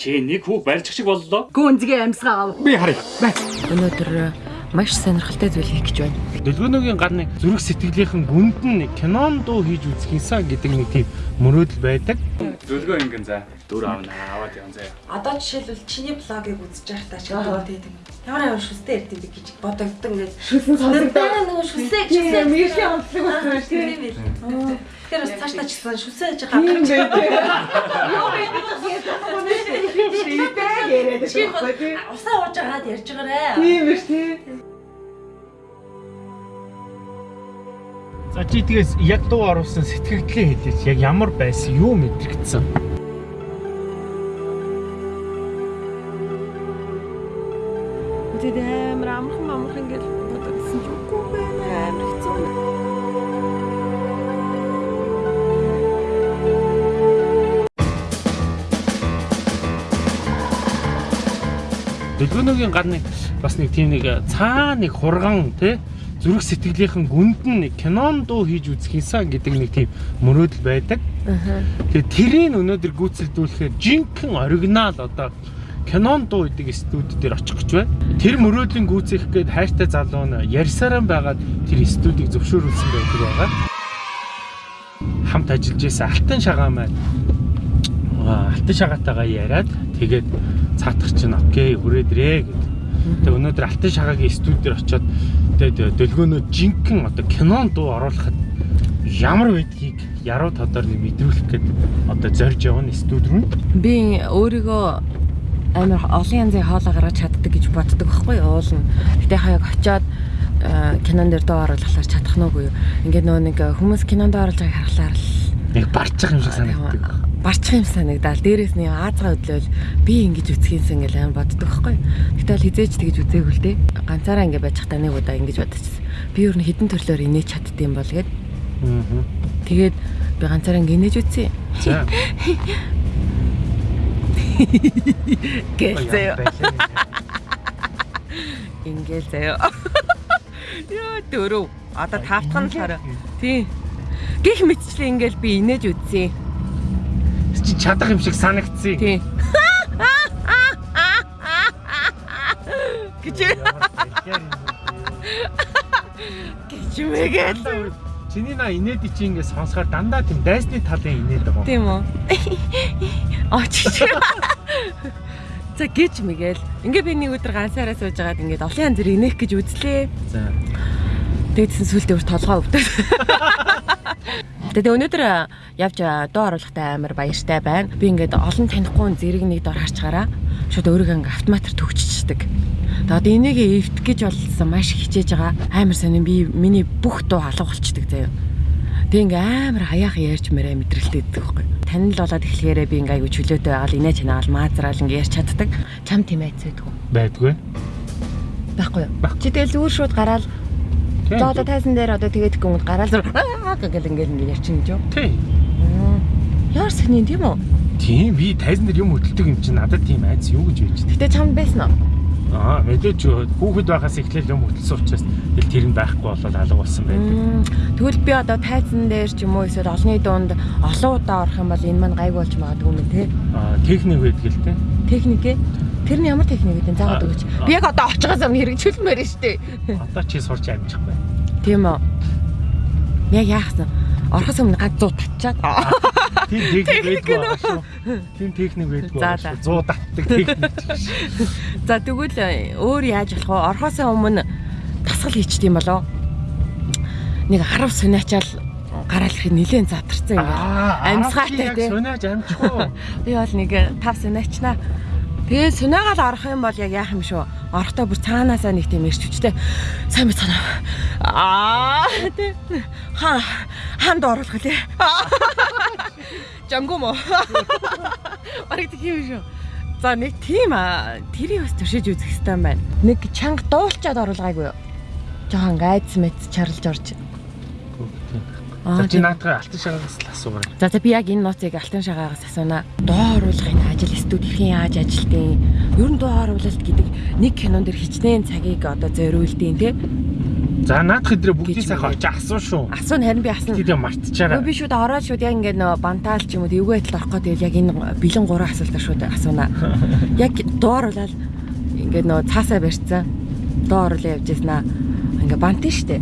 Чи нэг хүүг барьчих шиг боллоо. Гүнзгий амьсгаа ав. Би харъя. Өнөөдөр маш сонирхолтой зүйл хийх гэж байна. Дэлгөөнөгийн гадны зүрх сэтгэлийнхэн гүнд нь кинон дуу хийж үзэхийнсэн гэдэг нэг тийм мөрөөдөл байдаг. Зөвлөгөө ингэн за. Дүр аавна аваад заяа. Одоо жишээлбэл чиний блогийг үзэж байхдаа ч гэдэг. Ямар ямар шүстэй ярьд юм бэ гэж бодогддог ингээд. Шүсэн сонсогдоо. нөгөө шүсээ гэж Тийм мэрхийн онцлог болсон шүү дээ. Тэгэхээр бас цаашдаа ч гэсэн шүсээ гэж хавчих. байх. Юу юм шийдээ яриад байгаа усаа ууж байгаад ярьж байгаарэ. Тийм биш тийм. За чи тэгээс яг дуу оруулсан сэтгэгдлээ хэлээч. Яг ямар байсан юу мэдрэгдсэн? Тэгээд амар амархан амархан гэж бодсон ч үгүй байна. Амар хэцүү. Дэлгөөнөгийн гадны бас нэг тийм нэг цаа нэг хурган тий зүрх сэтгэлийнхэн гүнд нь нэг кинон дуу хийж үзэхийнсэн гэдэг нэг тийм мөрөөдөл байдаг. Тэгээд тэрийг өнөөдөр гүйцэлдүүлэхээр жинхэнэ оригинал одоо кинон дуу гэдэг студи дээр очих гэж байна. Тэр мөрөөдлийн гүйцэх гээд хайртай залуу нь ярьсараа байгаад тэр студийг зөвшөөрүүлсэн байдаг байгаа. Хамт ажиллаж байсан Алтан шагаа маань аа, Алтан шагаатайгаа яриад тэгээд цаатах чинь окей хүрээдрээ гэдэг. Тэгээд өнөөдөр Алтан шагаагийн студиэр очиод тэгээд дэлгөөнөө жинхэнэ одоо кинон дуу оруулахад ямар байдгийг яруу тодор нэг мэдрүүлэх гээд одоо зорж явна студи руу. Би өөрийгөө амар олон янзын хоолоо гаргаж чаддаг гэж боддог байхгүй юу? Уул нь. Гэтэ хаяг очиод э, кинон дээр дуу оруулахлаар чадах нүггүй юу? Ингээд нөгөө нэг хүмүүс кинонд оруулж байгааг харахлаар л Нэг барчих юм шиг санагддаг. барчих юм санагдаал. Дээрээс нь аазгаа өдлөөл би ингэж үцхийнсэн гэж амар боддог байхгүй юу? Гэтэ бол хизээч тэгэж үзээгүй л дээ. Ганцаараа ингэ байж хата нэг удаа ингэж бодчихсон. Би өөр нь хідэн төрлөөр инээж чаддсан бол гээд Аа. тэгээд би ганцаараа инээж үтсэн. За. Гэл заяа. Ингээл заяа. Яа дөрөв. Одоо тавтах нь болохоор тий. Гэх мэтчлээ ингээл би инээж үтсэн. Чи чадах юм шиг санагдсан. Тий. Гэж гэж мэгээл. Чиний на инээд чи ингэ сонсохоор дандаа тийм дайсны талын инээд байгаа. Тийм үү? Очиж. За гэж мэгээл. Ингээ би нэг өдөр ганцаараа сууж байгаад ингээд олон янз бүр инех гэж үзлээ. За. Тэгсэн сүултээ бүр толгой өвдөв. Тэгээ өнөөдөр явж дуу оруулахтай амар баяртай байна. Би ингээд олон танихгүй зэрэг нэг дор харчгаараа шууд өөрийгөө ингээд автоматар төгччихдэг. Тэгээ одоо энийг эвдэх гэж болсон маш хичээж байгаа. Амар сонин би миний бүх дуу алга болчдөг заяа. Тэгээ ингээ амар хаяах ярьж мэрэ мэдрэлтэй идэх байхгүй. Танил болоод эхлэхээрээ би ингээ аягүй чөлөөтэй байгаа л инээ чанаал маазраал ингээ ярьж чаддаг. Чам тийм айцээдгүй. Байдгүй. Байхгүй юу? Чи тэгэл зүгээр шууд гараал За одоо тайзан дээр одоо тэгээд гүнд гараал зүр гэл ингээл ингээ ярьчих юм жоо. Тий. Яар сэний тийм үү? Тийм би тайзан дээр юм хөдөлдөг юм чи надад тийм айц юу гэж байж. Гэтэ чамд байсан уу? Аа мэдээч хүүхэд байхаас эхлээл юм хөдөлсөн учраас тэл тэр нь байхгүй болоод алга болсон байдаг. Тэгвэл би одоо тайзан дээр ч юм уу эсвэл олонний дунд олон удаа орох юм бол энэ маань гайг болж магадгүй юм те. Аа техник байдаг л те. Техник ээ? Тэр нь ямар техник гэдэг заагаад өгөөч. Би яг одоо очихоос өмнө хэрэгжүүлмээр нь штэ. Одоо чи сурч амжих бай. Тийм үү? Яг яахсан? Орохоос өмнө ганц 100 татчаад. Тийм техник байдгүй шүү. Тийм техник байдгүй За, байгаа за. шүү. 100 татдаг техник. За тэгвэл э, өөр яаж болох вэ? Орохоос өмнө тасгал хийчт юм болоо. Нэг 10 сунаачаал гараалах нилээн задарсан юм байна. Амьсгаатай яг те. Сунаж амжих уу? Би бол нэг 5 сунаачнаа. Тэгээ сунагаал орох юм бол яг яах юм шүү. Орохдоо бүр цаанаасаа нэг тийм ирч хүчтэй. Сайн бицана. Аа тий. Ха ханд оруулах лээ. Жанго мó. Бараг тийм юм шүү. За нэг тийм аа тэрийг бас туршиж үзэх хэрэгтэй юм байна. Нэг чанга дуулчаад оруулгаагүй юу? Жохон гайц мэт чарлж орж. Аа чи наатгаа алтан шагаагаас л асуугаа. За за би яг энэ нотыг алтан шагаагаас асууна. Доо оруулгын ажил студид хэрхэн яаж ажилтیں۔ Ер нь доо оруулалт гэдэг нэг кинон дэр хичнээн цагийг одоо зориулдیں۔ Тэ За наадах өдрөө бүгдийг сайхан очиж асуу шүү. Асуу харин би асна. Тэдээ мартчихаараа. Нөө би шүүд ороод шүүд яг ингээд нөө бантаал ч юм уу эвгүй байтал орох гэдэг яг энэ бэлэн гурван асуултаар шүүд асууна. Яг дууруулаад ингээд нөө цаасаа барьцсан. Дуу оруулаа явж яснаа. Ингээд бантын штэ.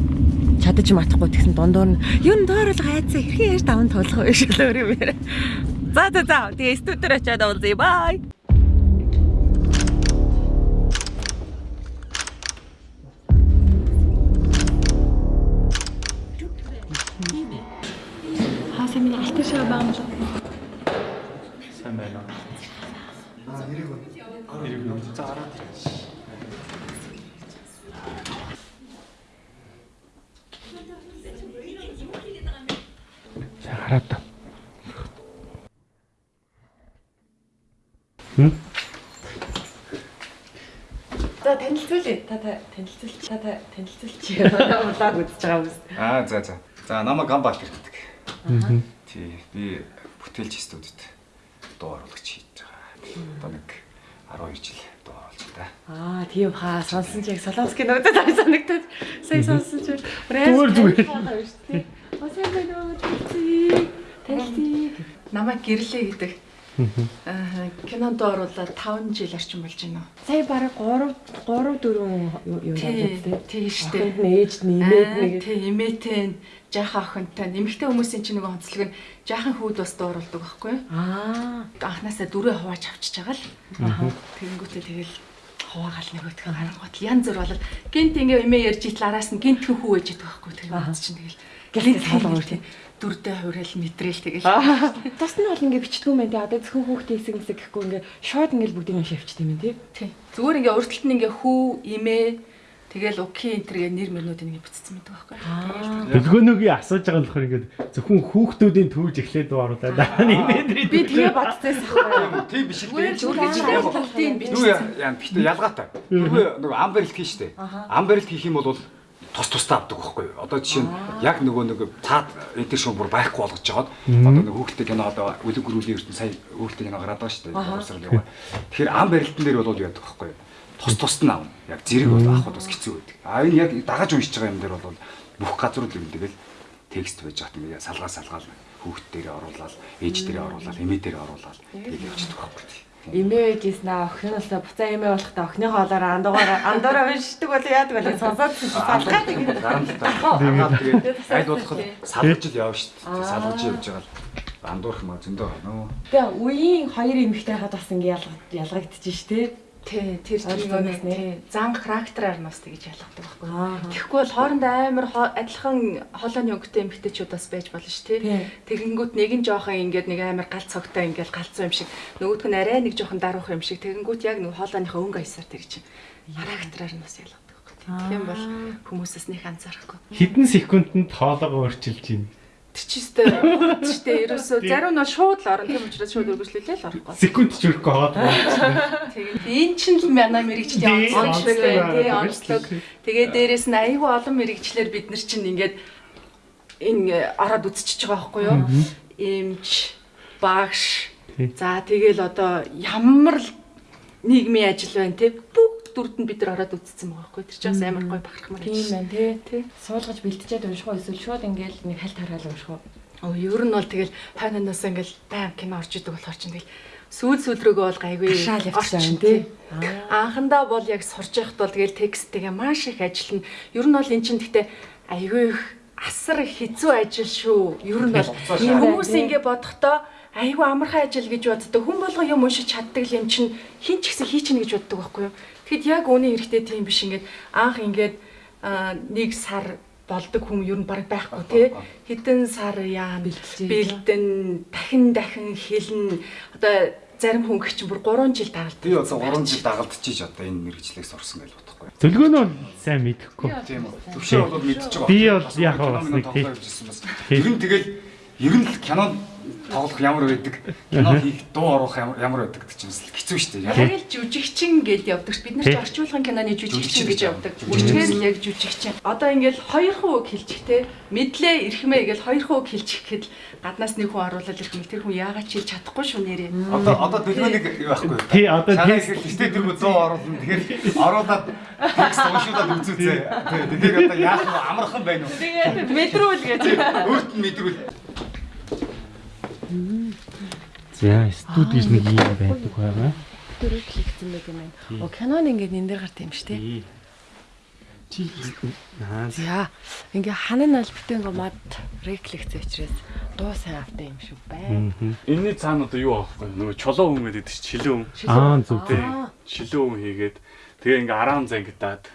Чадаж матахгүй тэгсэн дундуур нь юу н дууруулга айцсан хэрхэн яаж даван тоглох вэ шиг л өөр юм яриа. За за за тэгээ студиор очиад уулзъя. Бай. Хаасаа миний алтар шаа байгаа юм шиг. Сайн байна. Аа хэрэг үү? Хэрэг үү? За хараад. За хараад. та. Хм? За танилцуулъя. Та та танилцуулч та та танилцуулч. Улааг үзэж байгаа юм. Аа за за. За намайг Гамбалт гэдэг. Мгм. Тий. Би бүтээлч студид дуу оруулагч хийж байгаа. Одоо нэг 12 жил дуу оруулж байна. Аа тийм хаа сонсон чи яг Солонский нөөдөд авч санагдаад сая сонсон чи Зүгээр, зүгээр. Осаа байна уу. Танилцъя. Намайг гэрлээ гэдэг. Аа кинонд оруулаад 5 жил орчим болж байна уу? Сая бараг 3 3 4 юу Тий, надад тий штэ. Охинд нь ээж нь имээд Аа, нэг Тий, имээтэй жаахан охинтой нэмэгтэй хүмүүсийн чинь нөгөө онцлог нь жаахан хүүд бас дууруулдаг байхгүй юу? аа Анханасаа дөрөв хувааж авчиж байгаа л. аа Тэгэнгүүтээ тэгэл хуваагаал нөгөөдгөө харангуут янз бүр болол гинт ингээ имээ ярьж итл араас нь гинт хүү ээж идэх байхгүй тэгээд чинь тэгэл салгаа салгаа үртэй. Дүрдээ хуурал мэдрэл тэгэл Тус нь бол ингээ бичдэг юм байна тий. Одоо зөвхөн хүүхдээ хэсэг хэсэг гэхгүй ингээ шууд ингээ бүгдийг нь шивчдэг юм тий. тий зүгээр ингээ урталт нь ингээ хүү имээ тэгэл уки энтергээ нэр мөрнүүд ингээ бүтцсэн байдаг байхгүй Аа Дэлгөөнөгийн асууж байгаа нь болохоор ингээд зөвхөн хүүхдүүдийн төвж эхлээд дуу оруулаад дараа нь имэдрээ. би тэгээ бодсон юм. Тийм биш л дээ. яг гоо- бүгдийг Юу бичсэн яа битээ ялгаатай. Нөгөө ам барилт хийн штэ. Ам барилт хийх юм бол тус тустай авдаг байхгүй юу? Одоо жишээ нь яг нөгөө нэг цаад энтер шуум бүр байхгүй болгож жагаад одоо нэг хүүхдээ кино одоо үлэг гөрүүлийн ертөнц сая хүүхдээ кино гараад байгаа. Боловсрал яваа. Тэгэхээр ам барилтан дээр бол яадаг байхгүй юу? Тус тусд нь авна. Яг зэрэг бол авахд бас хэцүү байдаг. А энэ яг дагаж уншиж байгаа юм дээр бол бүх газрууд юм тэгэл текст байж хат салгаа салгаал хүүхд дээрээ оруулаад ээж дээрээ оруулаад эмээ дээрээ оруулаад тэгэл явчихдаг байхгүй юу? Имээ гэснаа охиноосоо буцаа имээ болохдоо охиныхоо олоор андуугаар андуураа уншдаг бол яадаг вэ? Сонсоод салгаад тэгээд аль болох салгаж л явна шүү дээ. Салгаж явж байгаа л андуурх маа зөндөө байна уу? Тэгээ үеийн хоёр эмэгтэй хад бас ингэ ялгаж ялгагдчих ш тий. тэр тийм тий зан характераар нь бас тэгж ялгадаг байхгүй. Тэгэхгүй бол хоорондоо амар адилхан холооны өнгөтэй эмгтээчүүд бас байж болно шүү Тий. Тэгэнгүүт нэг нь жоохон ингээд нэг амар гал цогтой ингээд галзуу юм шиг нөгөөдг нь арай нэг жоохон даруух юм шиг тэгэнгүүт яг нэг холооныхоо өнгө аясаар чинь характераар нь бас ялгадаг байхгүй тий. Тэгэх юм бол хүмүүсээс нэг анзаарахгүй. Хэдэн секундэд хоолойгоо өөрчилж байна. Тэр чи өстэй өстэй ерөөсөө зарим нь шууд л орно тийм учраас шууд өргөжлүүлээ л орохгүй. Секунд ч хүрэхгүй хоол. Тэгээд энэ чинь л манай мэрэгчлийн Тий, онцлог байна тий онцлог. Тэгээд дээрэс нь айгүй олон мэрэгчлэр бид нар чинь ингээд энэ ороод үзчихэж байгаа байхгүй юу? Имж, багш. За тэгэл одоо ямар л нийгмийн ажил байна тий бүгд дүрд нь бид нар ороод үзсэн байгаа байхгүй. Тэр чинь бас амар гоё бахархмаар Тийм байна тий. Тий. Суулгаж бэлтжээд унших уу эсвэл шууд ингээл нэг хальт хараал унших уу? Оо ер нь бол тэгэл тайнанаас ингээл байм кино орж идэг болохоор чинь тэгэл сүүл сүүл рүүгээ бол гайгүй орчин, тий. Анхандаа бол яг сурж байхад бол тэгэл тексттэйгээ маш их ажиллана. Ер нь бол эн чинь гэхдээ айгүй их асар хэцүү ажил шүү. Ер нь бол хүмүүс ингэ бодохдоо айгүй амархан ажил гэж боддог. Хүн болго юм уншиж чаддаг юм чинь хин ч гэсэн хийчихнэ гэж боддог байхгүй юу? Тэгэхэд яг үүний хэрэгтэй тийм биш ингээд анх ингээд нэг сар болдог хүн ер нь баг байхгүй тий хэдэн сар яа Бэлтжээ. бэлдэн дахин дахин хэлнэ одоо зарим хүн гэх чинь бүр 3 жил дагалддаг Би одоо 3 жил дагалдчихиж одоо энэ мэрэгчлийг сурсан гэж бодохгүй. Зөвлөгөөнөө сайн мэдэхгүй. Тийм үү. Төвшөө бол мэдчихэж байгаа. Би бол яг бас нэг тий. Ер нь тэгэл ер нь л кинонд тоглох ямар байдаг, кино хийх, дуу оруулах ямар байдаг гэдэг чинь бас хэцүү шүү дээ. Яг л жүжигчин гэж явдаг. Бид нар ч орчуулгын киноны жүжигчин гэж явдаг. Үчгээр л яг жүжигчин. Одоо ингээл хоёр хуу үг хэлчих те. Мэдлээ эрхмээ гэж хоёр хуу үг хэлчих гэхэд гаднаас нэг хүн оруулаад ирэх юм. Тэр хүн яагаад ч хэлж чадахгүй шүү нэрээ. Одоо одоо дэлгөөнийг юу байхгүй. Тий, одоо тий- хэлжтэй тэр дуу оруулна. Тэгэхээр оруулаад текст уншуулаад үзүүцээ. Тэгэхээр одоо яах вэ? Амархан байна уу? Тэгээд мэдрүүл гэж. Өөрт нь мэдрүүл. За, студид нэг юм байдаг байгаа. Дөрөв хийгдсэн байх юм байна. Оо кинон ингээд энэ дээр гарт юм шүү дээ. Чи наа За ингээ ханан албатай ингээ мод реклэгцээ учраас дуу сайн автай юм шүү байна. Энийний цаана одоо юу аахгүй нөгөө чулуу хүн гэдэг шилэн хүн. Аа зүг тий. Шилэн хүн хийгээд тэгээ ингээ араан зангидаад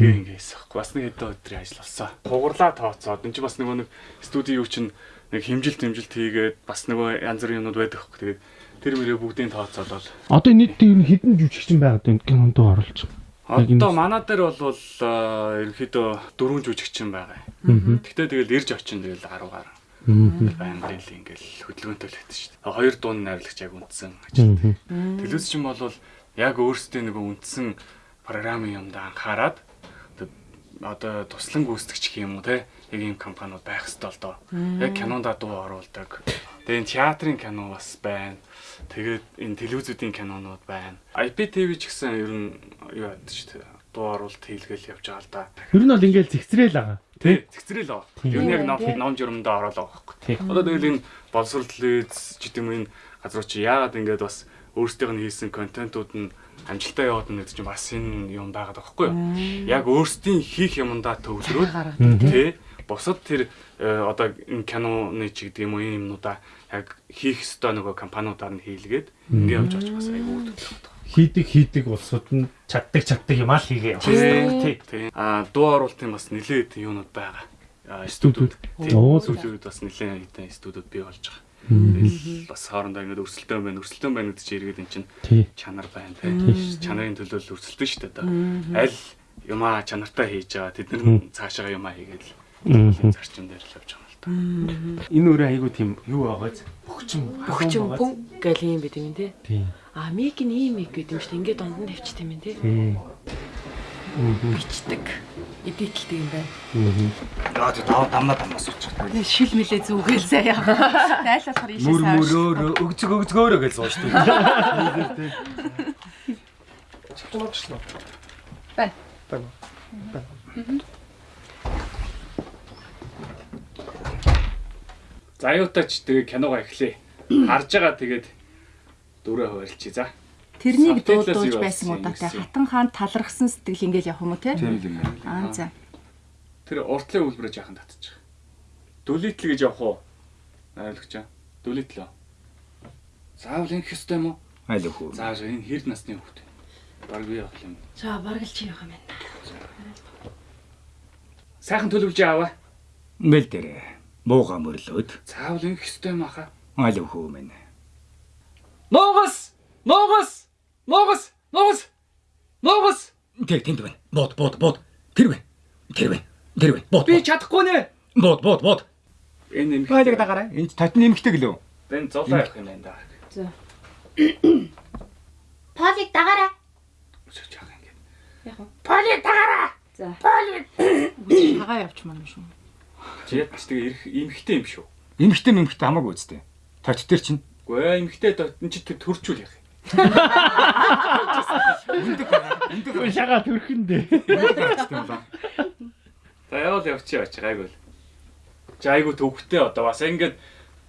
тэгээ ингээ хийсэхгүй. Бас нэг хэдэн өдрийн ажил болсон. Хугарлаа тооцоод энэ чинь бас нөгөө нэг студи юу чинь нэг химжилт химжилт хийгээд бас нөгөө янз бүрийн юмнууд байдаг хөх. Тэгээд тэр мөрөө бүгдийг тооцоод бол Одоо нийт ер нь хэдэн жүжигчин байгаад байна кинонд оруулж байгаа. Одоо манай дээр бол аа, ерөнхийдөө дөрвөн жүжигчин байгаа. Аа. Тэгтээ тэгэл ирж очин тэгэл 10 гаруй Аа. байнгын л ингээл хөдөлгөөнтэй л байдаг шүү дээ. Хоёр дуун найрлагч яг үндсэн ажил. Аа. Телевизчин бол яг өөрсдөө нөгөө үндсэн програмын юмд анхаарад одоо- туслан гүйцэтгэгч гэх юм уу те яг ийм компаниуд байх хэрэгтэй л доо. Яг кинонда дуу оруулдаг. Тэгээ энэ театрын кино бас байна. Тэгээд энэ телевизүүдийн кинонууд байна. IPTV ч гэсэн ер нь юу шүү дээ. Дуу оруулалт хийлгээл явж байгаа л да. Ер нь бол ингээл зэгцрээл байгаа. Тий, зэгцрэл аа. Ер нь яг ном ном журамдаа ороолаа байхгүй. Тий. Одоо тэгэл энэ боловсрол телевиз ч гэдэг юм энэ газар чи яагаад ингээд бас өөрсдийнх нь хийсэн контентууд нь амжилтаа яваад гэдэг чинь бас энэ юм байгаад байгаа байхгүй юу? Яг өөрсдийн хийх юмдаа төвлөрөөд тий бусад тэр э, одоо энэ киноны ч гэдэг юм уу энэ юмнуудаа яг хийх ёстой нөгөө компаниудаар нь хийлгээд ингээд явж байгаа ч бас айгүй үүдэлтэй Хийдэг хийдэг улсууд нь чаддаг чаддаг юм аа л хийгээ явах хэрэгтэй. Тий. тий. А дуу оруулалтын бас нэлээд юунууд байгаа. Студиуд. Студиуд бас нэлээд хэдэн студиуд бий болж байгаа. Тэгэл бас хоорондоо ингээд өрсөлдөөн байна. Өрсөлдөөн байна гэдэг чинь эргээд эн чинь чанар байна тий. Чанарын төлөө л өрсөлдөн шүү дээ. Аль юмаа чанартай хийж байгаа тэд нар цаашаа юмаа хийгээд л. Зарчим дээр л явж байгаа юм л та. Энэ өөрөө айгуу тийм юу байгааз бөхчм Бөхчөн пүн гэл юм бид юм те. Тий. А миг нь ийм миг гэдэг юм шүү дээ. Ингээ дунд нь тавьчих юм те. Бичдэг. Эдитэлтэй юм байна. Аа тий дав дамна дамнаас суучих. Шил мэлээ зүгээл заяа. Найл болохоор ийшээ Мөр сайн. мөрөөр өгцөг өгцгөөрөө гэж сууж дээ. Байна. За аюутаач тэгээ киногоо эхлэе. Харж байгаа тэгээд дөрөв хуваарлчих. За. Тэрнийг юу байсан удаатай хатан хаан талархсан сэтгэл ингээл явах юм уу те? Тийм юм. Аа за. Тэр уртлын үйлбэрээ жаахан татчих. Дүлитл гэж явах уу? Найрлагч аа. Дүлитл. Заавал энэ хэстэй юм уу? Айл өхөө. Заавал энэ хэр насны хүүхэд. Бараг би явах юм. За бараг л чи явах юм байна. Сайхан төлөвлөж аваа. Мэл дээр мууга мөрлөөд Заавал энэ хэстэй юм аха. айл өхөө мэн. Ноогос! Ноогос! Ноогос! Ноогос! Ноогос! Тэр тэнд байна. Бод бод бод. Тэр байна. Тэр байна. Тэр байна. Бод. Би чадахгүй нэ. бод бод бод. Энэ нэмэх. Байлаг дагараа. Энд татны нэмэгтэй гэлөө. Энэ зулаа явах юм байна да. Полиг дагараа. Юм. Полиг дагараа. За. Полиг. Хагаа явчихмаар юм шүү. Ядч тэгээ ирэх эмхтэй юм шүү. Нэмэгтэй нэмэгтэй хамаагүй үстэй. Тат тэр чинь Үгүй ээ эмхтэй энэ чи тэр төрчүүл яах юм. өндөг Шагаа төрхөндөө. За явал явчих яач гайгүй л. Чи айгу төвхтэй одоо бас ингээд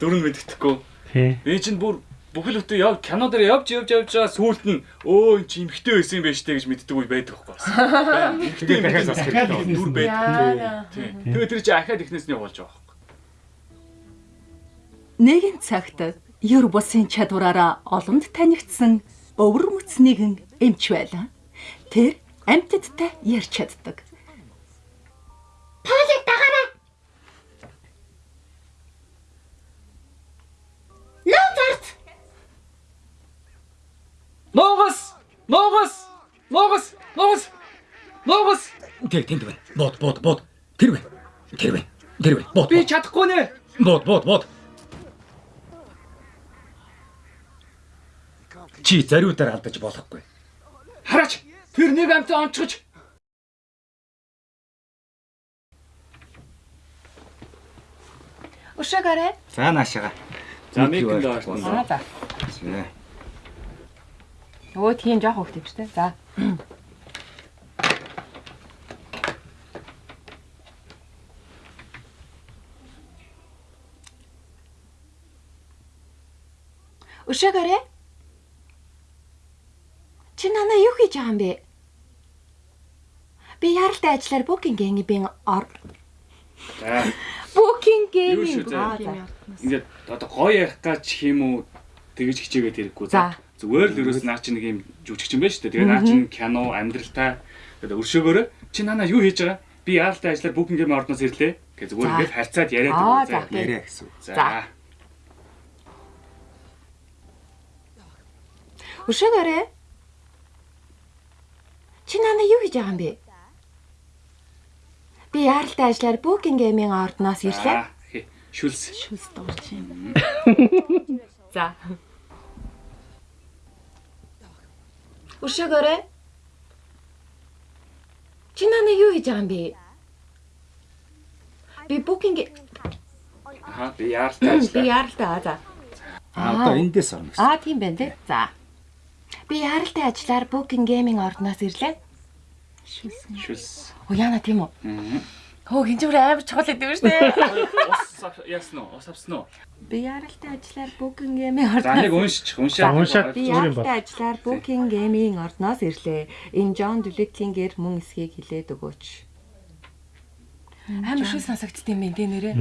дөрөв мэддэхгүй. Тий. Би чинь бүр бүхэл бүтэн яв кино дээр явж явж явж байгаа сүүлд нь өө эн чи эмхтэй байсан юм байна штэ гэж мэддэг үе байдаг байхгүй бас. Эмхтэй юм дахиад байна. хэрэгтэй. Дүр байдаг. Тийм. Тэгээ тэр чи ахаад ихнээс нь явуулж байгаа байхгүй. Нэгэн цагт ер бусын чадвараараа олонд танигдсан өвөр мөц нэгэн эмч байлаа. Тэр амьтдтай ярьж чаддаг. Ногос! Ногос! Ногос! Ногос! Тэг тэнд байна. Бод, бод, бод. Тэр байна. Тэр байна. Тэр байна. Бод. Би чадахгүй нэ. Бод, бод, бод. Чи зариудаар алдаж болохгүй. Хараач. Тэр нэг амтаа онцгож Ушагарэ. За наашаага. За микэн доош. Аа за. Свэ. Өө тийм жоох хөвгт шүү дээ. За. Өшөөгөөрэй. Чи надаа юу хийж байгаа юм бэ? Би яралтай ажиллаар Booking-ийн ор За. Заа. Ингээд одоо гоё ярих гэж уу тэгэж хичээгээд хэрэггүй. За. Зүгээр л ерөөс наа чи нэг юм жүжигч юм байна шүү дээ. Тэгээ наа чи кино, амьдралтай гэдэг өршөөгөөрөө чи нанаа юу хийж байгаа? Би яалтай ажиллаар гэмээр ордноос ирлээ. Гэ зүгээр ингээд харьцаад яриад Аа, байгаа. за. Яриа гэсэн. За. Өшөөгөөрэй. Чи надаа юу хийж байгаа юм бэ? Би яралтай ажиллаар Booking-ийн ордноос ирлээ. Шүлс. Шүлс дуурч юм. За. Өшөөгөөрэй. Чи надаа юу хийж байгаа юм бэ? Би Booking Аа би яалтай би ажиллаа. яралтай аа за. А одоо эндээс орно гэсэн. Аа тийм байна тий. За. Би яралтай ажиллаар Booking-ийн ордноос ирлээ. Шүлс. Оо яана тийм үү? Мгм. Хөө хинжүүр амар чухал гэдэг юм шүү дээ. Ус яасан уу? Ус авсан уу? Би яралтай ажиллаар Booking-ийн За нэг. За, уншаад. Би Зүгээр юм яралтай ажиллаар Booking-ийн ордноос ирлээ. Энэ John Dulitling-ээр мөн эсхийг хилээд өгөөч. Амар шүү сонсогдсон юм байна тий нэрээ.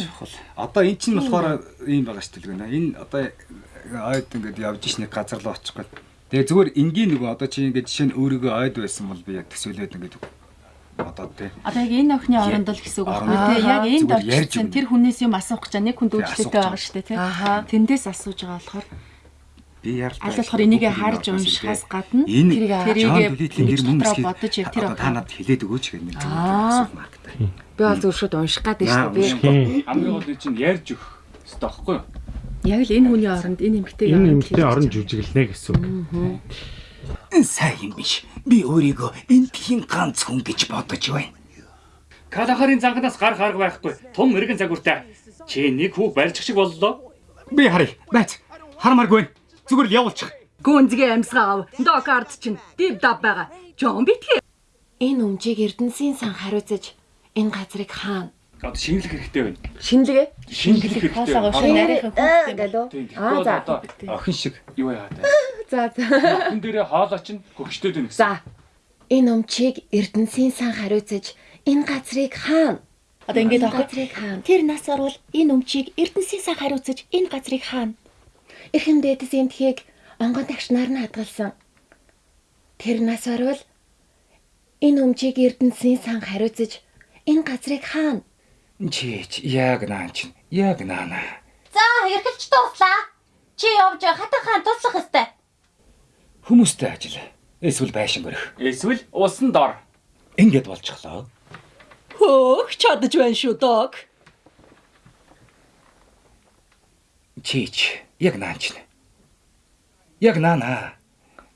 Чухал. Одоо эн чинь болохоор ийм байгаа шүү дээ. Энэ одоо ойд ингээд явж иш нэг газар руу очихгүй. Тэгээ зүгээр энгийн нөгөө одоо чи ингээд жишээ нь өөрийгөө ойд байсан бол би яг төсөөлөөд ингээд одоо тий. Одоо яг энэ охины оронд л гэсэн үг байна тий. Яг энд очсон тэр хүнээс юм асуух гэж нэг хүнд асуух байгаа шүү дээ тий. Тэндээс асууж байгаа болохоор Би яар. аль болохоор энийг харж уншихаас гадна тэрийг тэрийг дотроо бодож яг тэр одоо та надад хэлээд өгөөч гэх нэг асуух гэдэг. Би бол зөв шууд унших гад байна шүү дээ. Хамгийн гол нь чинь ярьж өгөх хэрэгтэй байхгүй юу? яг л энэ хүний оронд энэ эмгтэйг Энэ нэмэлтээ орон жүжиглэнэ гэсэн үг. Энэ сайн юм биш. Би өөрийгөө энтхийн ганц хүн гэж бодож байна. Калахарын занганаас гар харга байхгүй. Тун эргэн загвартай. Чи нэг хүүг барьчих шиг боллоо. Би харъя. Бац. Хармааргүй. Зүгээр л явуулчих. гүнзгий амьсгаа ав. Докард чинь див дав байгаа. Жон битгий. Энэ өмчийг Эрдэнсийн сан хариуцаж энэ газрыг хаана? Одоо шинэлэх хэрэгтэй байна. Шинэлгээ. Шинэлэх хэрэгтэй. Шинэ нарийнхан хүүхдээ Галуу. Тийм. Аа за. Охин шиг. юу яа таа. За за. Хүн дээрээ хоолой чинь хөгштэй дэнэ гэсэн. За. Энэ өмчийг Эрдэнсийн сан хариуцаж энэ газрыг хаана? Одоо ингэж Энэ авах. газрыг хаана? Тэр нас орвол энэ өмчийг Эрдэнсийн сан хариуцаж энэ газрыг хаана. Эрхэм дээдэс эмтхийг онгон тагшнаар нь хадгалсан. Тэр нас орвол энэ өмчийг Эрдэнсийн сан хариуцаж энэ газрыг хаана? Чич яг наан чин. Яг наана. За, эргэлж дууслаа. Чи явж хатан хаан туслах өстэй. Хүмүүстэй ажил. Эсвэл байшин гөрөх. Эсвэл усан дор. Ингээд болчихлоо. Хөөх чадаж байна шүү дог. Чич яг наан чин. Яг наана.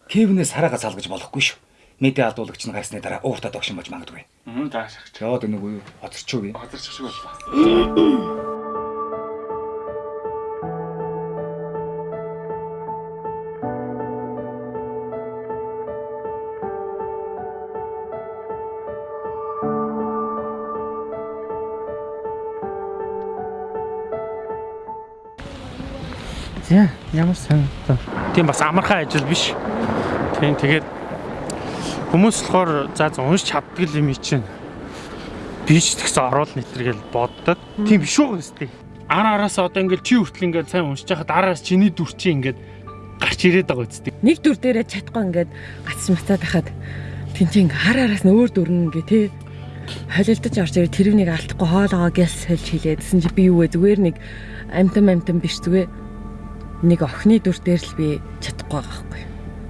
Кевнээс хараагаа салгаж болохгүй шүү. Мэдээ алдуулагч нь гарсны дараа ууртаа догшин болж магадгүй. Мм таашаач. Чаад нэг үе хоцорчгүй. Газарч шиг боллоо. За ямар сайн. Тийм бас амархан ажил биш. Тийм тэгээд хүмүүс болохоор за за унш чаддаг юм чинь. Би ч тэгсэн оруул нэтргээл боддог. Тийм биш үү гэстэй. Ара араас одоо ингээл чи хүртэл ингээд сайн уншиж хахад араас чиний дүр чи ингээд гарч ирээд байгаа үстэй. Нэг дүр дээрээ чадахгүй ингээд гац мацаад байхад тэнцэн хар араас нь өөр дүрнэ гэ тэ холилдож орж ирээ тэрвнийг алдахгүй хоолоогоо гялс сольж хилээдсэн чи би юу вэ зүгээр нэг амтан амтан биш зүгээр нэг охины дүр дээр л би чадахгүй байгаа байхгүй.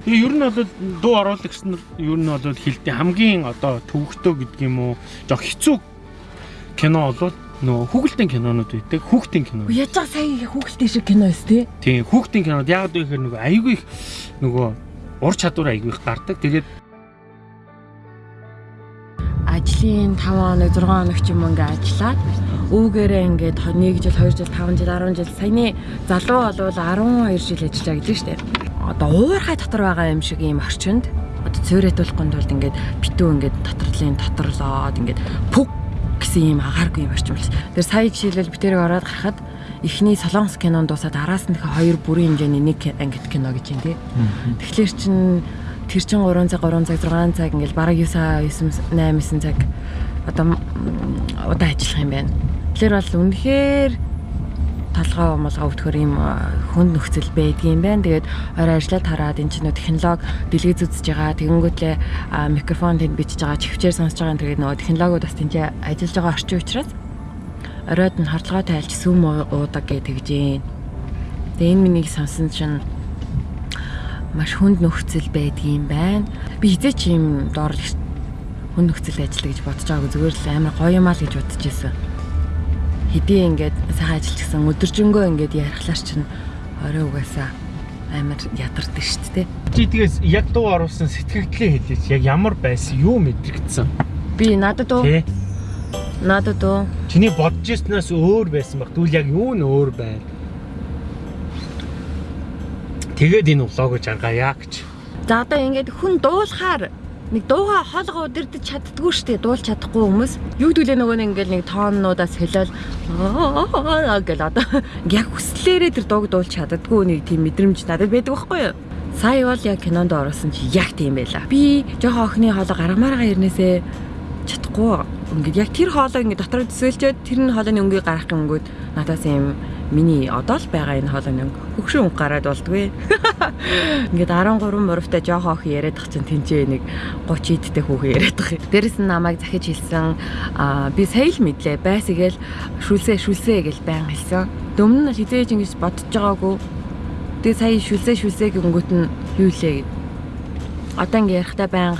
Тэгээ ер нь бол дуу оруулагч нар ер нь бол хилтэй хамгийн одоо төвөгтөө гэдэг юм уу жоо хэцүү кино бол нөгөө хүүхэлдэйн кинонууд байдаг. Хүүхдийн кино. Яаж байгаа сая хүүхэлтэй шиг кино эс тээ. Тийм хүүхдийн кинод яг л ихээр нөгөө айгүй их нөгөө ур чадвар айгүй их гардаг. Тэгээд ажлын 5 хоног 6 хоног ч юм ингээ ажиллаад өвгээрээ ингээд 1 жил 2 жил 5 жил 10 жил саяны залуу болвол 12 жил ажиллаа гэж штэ. Одоо уурхай дотор байгаа юм шиг ийм орчинд одоо цөөрэтүүлэхгүй тулд ингээд битүү ингээд доторлын доторлоод ингээд пүг гэсэн ийм агааргүй юм орчим биш. Тэр сая жишээлбэл битэрэг ороод гарахад эхний солонгос кинон дуусаад араас нь хоёр бүрийн хэмжээний нэг ангит кино гэж юм тий. Тэгэхээр чин тэр чин 3 цаг 3 цаг 6 цаг ингээл бараг 9 9 8 9 цаг одоо удаа ажиллах юм байна. Тэгэхээр бол үнэхээр толгой молгоо өвтгөр юм хүнд нөхцөл байдгийм байна. Тэгээд орой ажиллаад хараад эн чинь нөө технологи дэлгэц үзэж байгаа. Тэгэнгүүтлээ микрофон тэнд бичиж байгаа, чивчээр сонсож байгаа. Тэгээд нөгөө технологиуд бас тэнд ажиллаж байгаа орчин учраас оройд нь хордлогоо тайлж сүм уудаг гэж тэгж юм. Тэгээ энэ миний сонсон чинь маш хүнд нөхцөл байдгийм байна. Би хизээ ч юм доор хүнд нөхцөл ажиллая гэж бодож байгаагүй зүгээр л амар гоё юм аа л гэж бодож ирсэн. Хэдий ингээд сайхан ажилчсан өдөржингөө ингээд ярихлаар чинь орой угаасаа амар ядардаг шүү дээ. чи тэгээс яг дуу оруулсан сэтгэгдлээ хэлээч. Яг ямар байсан юу мэдрэгдсэн? Би надад уу Тэ? надад уу Чиний бодож ирснээс өөр байсан баг. Тэгвэл яг юу нь өөр байна? Тэгээд энэ влогоо жаргая гэж. За одоо ингээд хүн дуулахаар нэг дууга хоолгоо удирдах чаддгүй штэ дуулж чадахгүй хүмүүс. Юу гэдүүлээ нөгөө нэг ингээд нэг тооннуудаас хэлэл гэл одоо яг хүслээрээ тэр дууг дуулж чаддгүй нэг тийм мэдрэмж надад байдаг байхгүй юу? Сая бол яг кинонд орсон чи яг тийм байла. Би жоохон охины хоолой гаргамаараа ирнээсээ чадахгүй. Ингээд яг тэр хоолой ингээд дотроо төсөөлчөөд тэр нь хоолойны өнгийг гаргах юмгүүд надаас юм миний одоо л байгаа энэ хоолойны өнгө. Хөгшин өнгө гараад болдгүй Ингээд 13 мурвтай жоохон охин яриад тах чинь тэнцээ нэг 30 идтэй хүүхэн яриад тах. Дээрэс нь намайг захиж хэлсэн аа би сая л мэдлээ. Байсгээл шүлсээ шүлсээ гэж байн хэлсэн. Дөмнө нь хизээж ингэж бодож байгаагүй. Тэгээ сая шүлсээ шүлсээ гингүүт нь юу лээ гэд. Одоо ингэ ярихтаа байн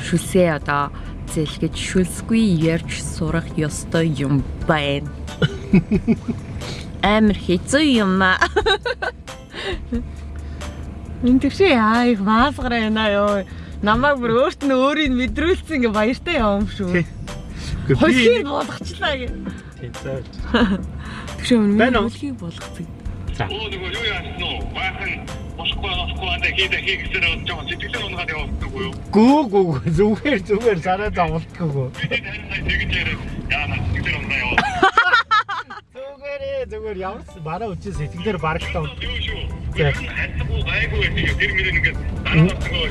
шүлсээ одоо зэлгэж шүлсгүй ярьж сурах ёстой юм байна. Амар хэцүү юм аа. Энд тэгшээ яа их маасгараа яна ёо. Намайг бүр өөрт нь өөрийг мэдрүүлсэн ингээ баяртай явам шүү. Хөлхийг болгочлаа гэ. Тийм зааж. Байна уу? хөлхийг болгоцсон. Оо нөгөө юу яасан уу? Баахан босхгүй босхгүй андаа хийдэ хийгсээр жоо сэтгэлээ унгаад явуулдаг уу юу? Гүү гүү зүгээр зүгээр зовлтгоо. Би тань сая тэгж яриад яана сэтгэлээ унгаа явуулдаг. Зүгээрээ зүгээр ямарс бараа үчи сэтгэлээр барагтаа. Юу шүү? За. Хайцгүй гайгүй тийм тэр мөрөнд ингээд дараалцгаа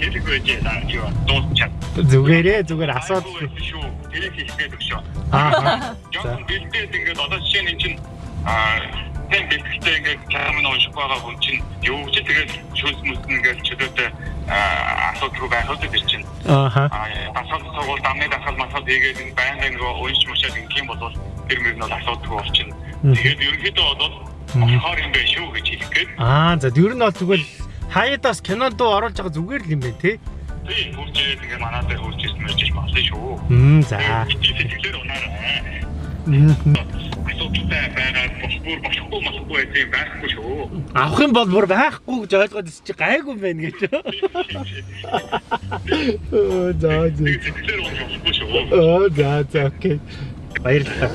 хэлэхгүй гэж яа юу дуусчаад. Зүгээрээ зүгээр асуудал. шүү. Тэрийг хийх гэдэг шүү. Аа. Жохон бэлдээд ингээд одоо жишээ нь эн чинь аа тийм бэлтгэлтэй ингээд камера унших байгаа хүн чинь юу ч тэгээд шүлс мүснэ ингээд чөлөөтэй асуудал руу байхад тэр чинь Ааха. асуулт сургууль дамны дасгал масгал хийгээд байнга нөгөө унш мушаад ингэ юм бол тэр мөр нь бол асуудалгүй болчихно. Тэгээд ерөнхийдөө бол болохоор юм байх шүү гэж хэлэх гээд Аа, за ер нь бол тэгвэл хаяадаас кинонд оруулж байгаа зүгээр л юм байна те. тийм хурж ирээд ингээ манаа дээр хурж ирсэн мэж болно шүү. Хм за. сэтгэлээр унаарай. Асуудалтай байгаа босбор болохгүй болохгүй гэдэг юм байхгүй шүү. Авах юм бол бүр байхгүй гэж ойлгоод чи гайгүй байна гэж. Оо за за. Сэтгэлээр унахгүй шүү. Оо за за окей. Баярлалаа.